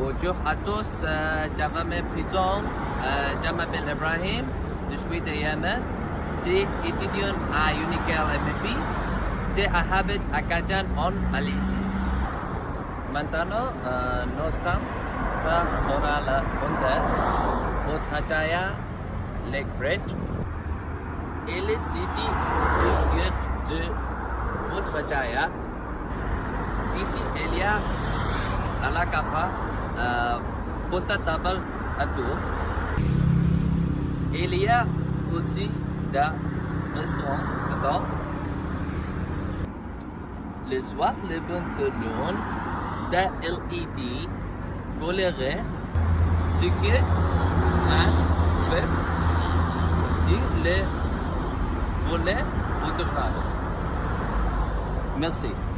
Bonjour à tous, euh, Javame Prison, euh, je m'appelle Ibrahim, je suis de Yemen, j'ai étudiant à Unical MFI, j'ai habite à Kajan en Malaisie. Maintenant, euh, nous sommes ça sera la ronde Putrajaya Lake Bridge et le city de Putrajaya. D'ici, il y a à la capa euh, Punta Tabal. Il y a aussi des restaurants. Le soir, le pantalon de LED coloré ce que un fait du le volet photographe. Merci.